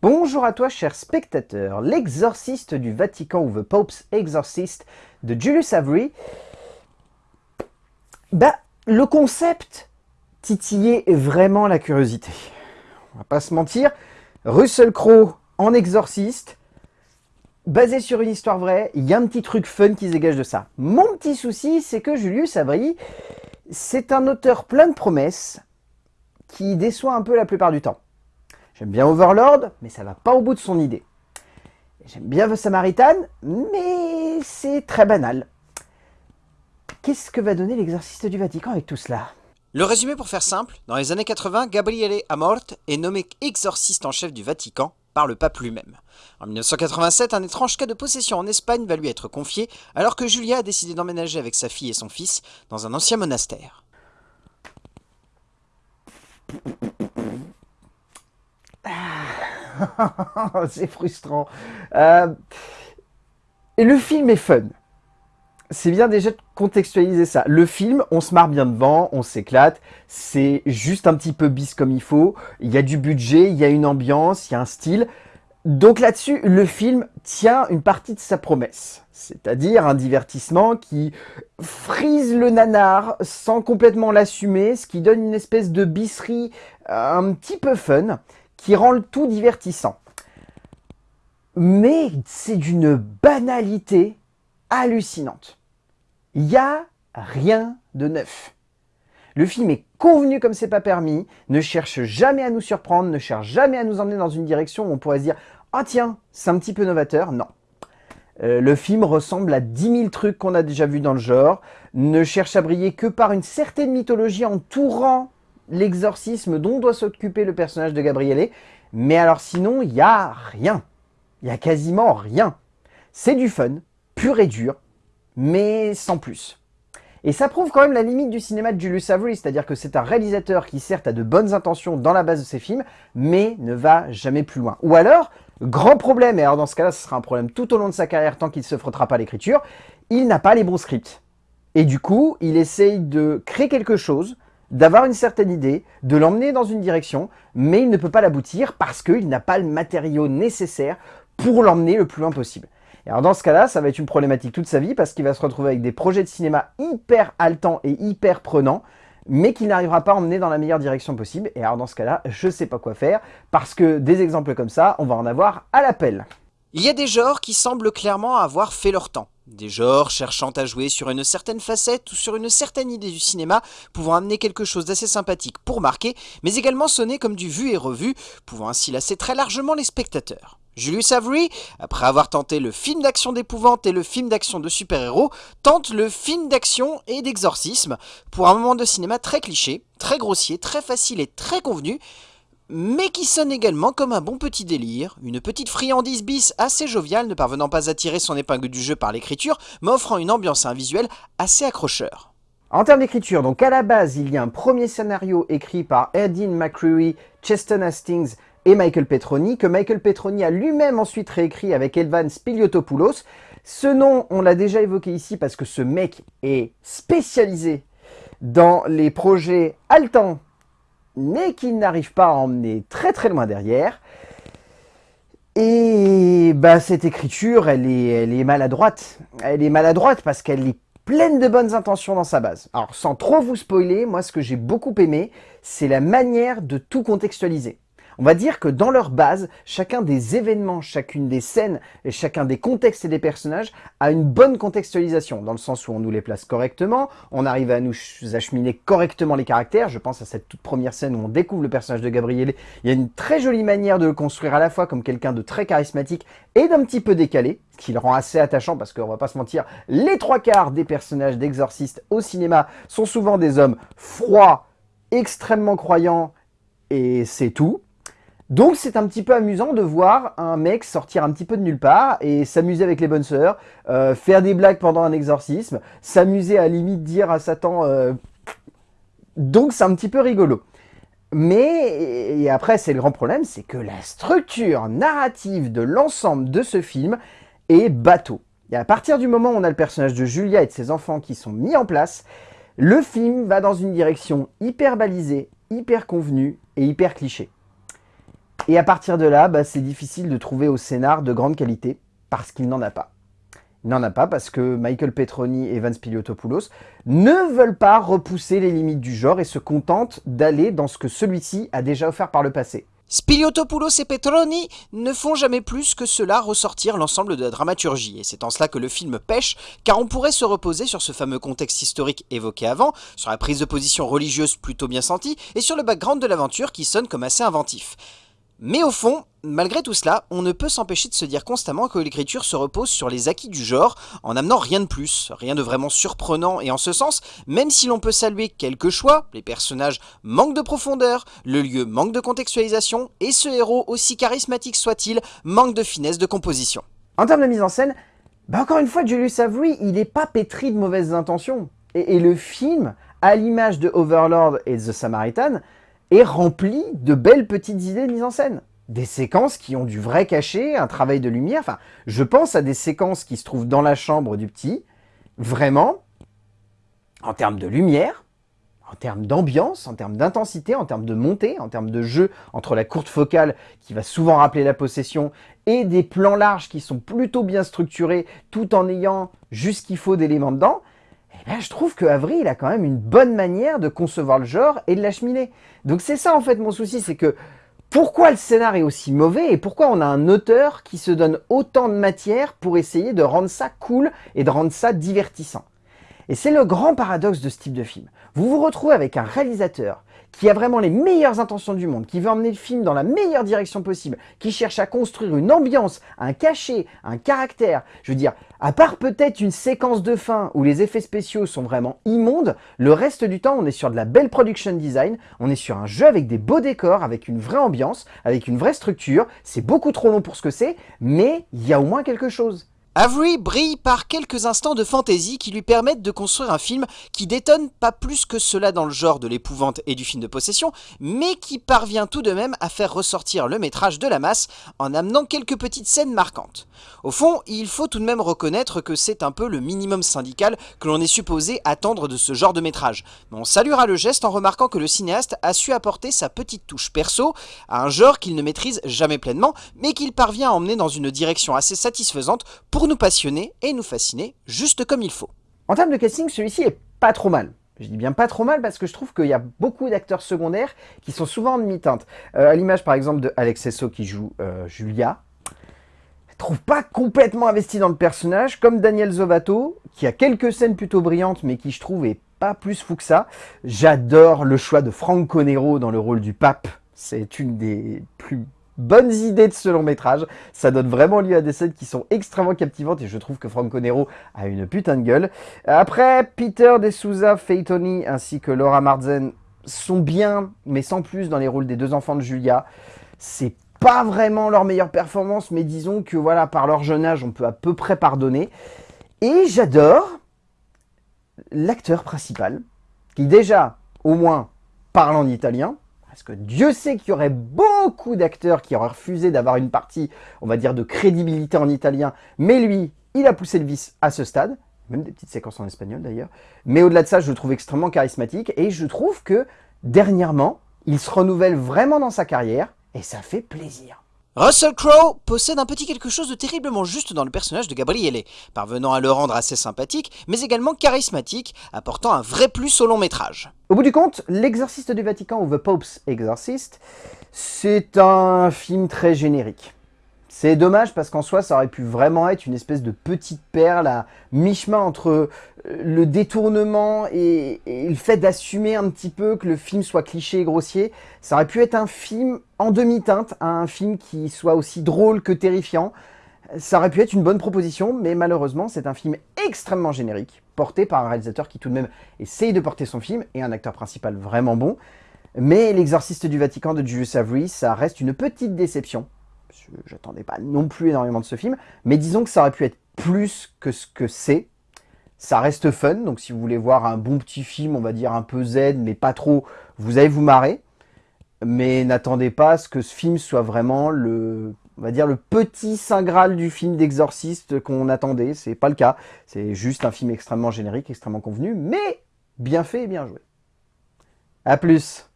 Bonjour à toi cher spectateur, l'exorciste du Vatican ou The Pope's Exorcist de Julius Avery. Bah, le concept titillait vraiment la curiosité. On va pas se mentir, Russell Crowe en exorciste, basé sur une histoire vraie, il y a un petit truc fun qui se dégage de ça. Mon petit souci, c'est que Julius Avery, c'est un auteur plein de promesses qui déçoit un peu la plupart du temps. J'aime bien Overlord, mais ça va pas au bout de son idée. J'aime bien The Samaritan, mais c'est très banal. Qu'est-ce que va donner l'exorciste du Vatican avec tout cela? Le résumé pour faire simple, dans les années 80, Gabriele Amort est nommé exorciste en chef du Vatican par le pape lui-même. En 1987, un étrange cas de possession en Espagne va lui être confié, alors que Julia a décidé d'emménager avec sa fille et son fils dans un ancien monastère. c'est frustrant. Euh, et le film est fun. C'est bien déjà de contextualiser ça. Le film, on se marre bien devant, on s'éclate. C'est juste un petit peu bis comme il faut. Il y a du budget, il y a une ambiance, il y a un style. Donc là-dessus, le film tient une partie de sa promesse. C'est-à-dire un divertissement qui frise le nanar sans complètement l'assumer, ce qui donne une espèce de bisserie un petit peu fun qui rend le tout divertissant. Mais c'est d'une banalité hallucinante. Il n'y a rien de neuf. Le film est convenu comme c'est pas permis, ne cherche jamais à nous surprendre, ne cherche jamais à nous emmener dans une direction où on pourrait se dire « Ah tiens, c'est un petit peu novateur ». Non. Euh, le film ressemble à 10 000 trucs qu'on a déjà vus dans le genre, ne cherche à briller que par une certaine mythologie entourant l'exorcisme dont doit s'occuper le personnage de Gabriele. Mais alors sinon, il n'y a rien. Il n'y a quasiment rien. C'est du fun, pur et dur, mais sans plus. Et ça prouve quand même la limite du cinéma de Julius Avery, c'est-à-dire que c'est un réalisateur qui certes a de bonnes intentions dans la base de ses films, mais ne va jamais plus loin. Ou alors, grand problème, et alors dans ce cas-là, ce sera un problème tout au long de sa carrière tant qu'il ne se frottera pas l'écriture, il n'a pas les bons scripts. Et du coup, il essaye de créer quelque chose d'avoir une certaine idée, de l'emmener dans une direction, mais il ne peut pas l'aboutir parce qu'il n'a pas le matériau nécessaire pour l'emmener le plus loin possible. Et alors dans ce cas-là, ça va être une problématique toute sa vie parce qu'il va se retrouver avec des projets de cinéma hyper haletants et hyper prenants, mais qu'il n'arrivera pas à emmener dans la meilleure direction possible. Et alors dans ce cas-là, je sais pas quoi faire, parce que des exemples comme ça, on va en avoir à l'appel. Il y a des genres qui semblent clairement avoir fait leur temps. Des genres cherchant à jouer sur une certaine facette ou sur une certaine idée du cinéma, pouvant amener quelque chose d'assez sympathique pour marquer, mais également sonner comme du vu et revu, pouvant ainsi lasser très largement les spectateurs. Julius Avery, après avoir tenté le film d'action d'épouvante et le film d'action de super-héros, tente le film d'action et d'exorcisme, pour un moment de cinéma très cliché, très grossier, très facile et très convenu, mais qui sonne également comme un bon petit délire, une petite friandise bis assez joviale ne parvenant pas à tirer son épingle du jeu par l'écriture, mais offrant une ambiance et un visuel assez accrocheur. En termes d'écriture, donc à la base, il y a un premier scénario écrit par Erdine McCreary, Cheston Hastings et Michael Petroni, que Michael Petroni a lui-même ensuite réécrit avec Elvan Spiliotopoulos. Ce nom, on l'a déjà évoqué ici parce que ce mec est spécialisé dans les projets haletants mais qui n'arrive pas à emmener très très loin derrière. Et bah, cette écriture, elle est, elle est maladroite. Elle est maladroite parce qu'elle est pleine de bonnes intentions dans sa base. Alors sans trop vous spoiler, moi ce que j'ai beaucoup aimé, c'est la manière de tout contextualiser. On va dire que dans leur base, chacun des événements, chacune des scènes et chacun des contextes et des personnages a une bonne contextualisation, dans le sens où on nous les place correctement, on arrive à nous acheminer correctement les caractères. Je pense à cette toute première scène où on découvre le personnage de Gabriele. Il y a une très jolie manière de le construire à la fois comme quelqu'un de très charismatique et d'un petit peu décalé, ce qui le rend assez attachant parce qu'on va pas se mentir, les trois quarts des personnages d'exorcistes au cinéma sont souvent des hommes froids, extrêmement croyants, et c'est tout. Donc c'est un petit peu amusant de voir un mec sortir un petit peu de nulle part et s'amuser avec les bonnes sœurs, euh, faire des blagues pendant un exorcisme, s'amuser à limite dire à Satan... Euh, donc c'est un petit peu rigolo. Mais, et après c'est le grand problème, c'est que la structure narrative de l'ensemble de ce film est bateau. Et à partir du moment où on a le personnage de Julia et de ses enfants qui sont mis en place, le film va dans une direction hyper balisée, hyper convenue et hyper cliché. Et à partir de là, bah, c'est difficile de trouver au scénar de grande qualité, parce qu'il n'en a pas. Il n'en a pas parce que Michael Petroni et Vance Piliotopoulos ne veulent pas repousser les limites du genre et se contentent d'aller dans ce que celui-ci a déjà offert par le passé. Spiliotopoulos et Petroni ne font jamais plus que cela ressortir l'ensemble de la dramaturgie, et c'est en cela que le film pêche, car on pourrait se reposer sur ce fameux contexte historique évoqué avant, sur la prise de position religieuse plutôt bien sentie, et sur le background de l'aventure qui sonne comme assez inventif. Mais au fond, malgré tout cela, on ne peut s'empêcher de se dire constamment que l'écriture se repose sur les acquis du genre, en amenant rien de plus, rien de vraiment surprenant, et en ce sens, même si l'on peut saluer quelques choix, les personnages manquent de profondeur, le lieu manque de contextualisation, et ce héros, aussi charismatique soit-il, manque de finesse de composition. En termes de mise en scène, bah encore une fois, Julius Avery, il n'est pas pétri de mauvaises intentions. Et, et le film, à l'image de Overlord et The Samaritan, est rempli de belles petites idées de mise en scène. Des séquences qui ont du vrai cachet, un travail de lumière. Enfin, je pense à des séquences qui se trouvent dans la chambre du petit. Vraiment, en termes de lumière, en termes d'ambiance, en termes d'intensité, en termes de montée, en termes de jeu entre la courte focale qui va souvent rappeler la possession et des plans larges qui sont plutôt bien structurés tout en ayant juste qu'il faut d'éléments dedans, eh ben, je trouve que Avery, il a quand même une bonne manière de concevoir le genre et de l'acheminer. Donc c'est ça en fait mon souci, c'est que pourquoi le scénar est aussi mauvais et pourquoi on a un auteur qui se donne autant de matière pour essayer de rendre ça cool et de rendre ça divertissant? Et c'est le grand paradoxe de ce type de film. Vous vous retrouvez avec un réalisateur qui a vraiment les meilleures intentions du monde, qui veut emmener le film dans la meilleure direction possible, qui cherche à construire une ambiance, un cachet, un caractère. Je veux dire, à part peut-être une séquence de fin où les effets spéciaux sont vraiment immondes, le reste du temps on est sur de la belle production design, on est sur un jeu avec des beaux décors, avec une vraie ambiance, avec une vraie structure. C'est beaucoup trop long pour ce que c'est, mais il y a au moins quelque chose. Avery brille par quelques instants de fantaisie qui lui permettent de construire un film qui détonne pas plus que cela dans le genre de l'épouvante et du film de possession, mais qui parvient tout de même à faire ressortir le métrage de la masse en amenant quelques petites scènes marquantes. Au fond, il faut tout de même reconnaître que c'est un peu le minimum syndical que l'on est supposé attendre de ce genre de métrage. Mais on saluera le geste en remarquant que le cinéaste a su apporter sa petite touche perso à un genre qu'il ne maîtrise jamais pleinement, mais qu'il parvient à emmener dans une direction assez satisfaisante nous passionner et nous fasciner juste comme il faut. En termes de casting, celui-ci est pas trop mal. Je dis bien pas trop mal parce que je trouve qu'il y a beaucoup d'acteurs secondaires qui sont souvent en demi-teinte. Euh, à l'image par exemple de Alex qui joue euh, Julia. Je trouve pas complètement investi dans le personnage, comme Daniel Zovato, qui a quelques scènes plutôt brillantes mais qui je trouve est pas plus fou que ça. J'adore le choix de Franco Nero dans le rôle du pape. C'est une des plus bonnes idées de ce long métrage. Ça donne vraiment lieu à des scènes qui sont extrêmement captivantes et je trouve que Franco Nero a une putain de gueule. Après, Peter De Souza, Faye Tony ainsi que Laura Marzen sont bien, mais sans plus dans les rôles des deux enfants de Julia. C'est pas vraiment leur meilleure performance, mais disons que voilà, par leur jeune âge, on peut à peu près pardonner. Et j'adore l'acteur principal, qui déjà, au moins, parle en italien, parce que Dieu sait qu'il y aurait beaucoup d'acteurs qui auraient refusé d'avoir une partie, on va dire, de crédibilité en italien. Mais lui, il a poussé le vice à ce stade. Même des petites séquences en espagnol d'ailleurs. Mais au-delà de ça, je le trouve extrêmement charismatique. Et je trouve que, dernièrement, il se renouvelle vraiment dans sa carrière. Et ça fait plaisir. Russell Crowe possède un petit quelque chose de terriblement juste dans le personnage de Gabriele, parvenant à le rendre assez sympathique, mais également charismatique, apportant un vrai plus au long métrage. Au bout du compte, L'Exorciste du Vatican ou The Pope's Exorcist, c'est un film très générique. C'est dommage parce qu'en soi, ça aurait pu vraiment être une espèce de petite perle à mi-chemin entre euh, le détournement et, le fait d'assumer un petit peu que le film soit cliché et grossier. Ça aurait pu être un film en demi-teinte, un film qui soit aussi drôle que terrifiant. Ça aurait pu être une bonne proposition, mais malheureusement, c'est un film extrêmement générique, porté par un réalisateur qui tout de même essaye de porter son film, et un acteur principal vraiment bon. Mais L'exorciste du Vatican de Julius Avery, ça reste une petite déception j'attendais pas non plus énormément de ce film, mais disons que ça aurait pu être plus que ce que c'est. Ça reste fun, donc si vous voulez voir un bon petit film, on va dire un peu zen, mais pas trop, vous allez vous marrer. Mais n'attendez pas à ce que ce film soit vraiment le, on va dire le petit saint graal du film d'exorciste qu'on attendait. C'est pas le cas. C'est juste un film extrêmement générique, extrêmement convenu, mais bien fait et bien joué. A plus